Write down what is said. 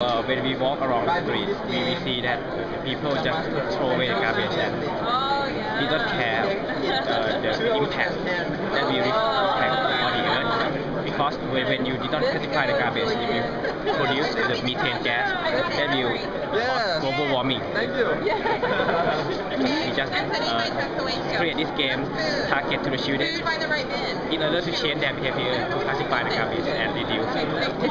Uh, when we walk around the streets, we, we see that people just throw away the garbage and Oh, we don't care uh, the impact that we impact on the earth. Because when, you don't classify the garbage, if you produce the methane gas that will cause global warming. Thank you. We just uh, create this game target to the students in order to change their behavior to classify the garbage and reduce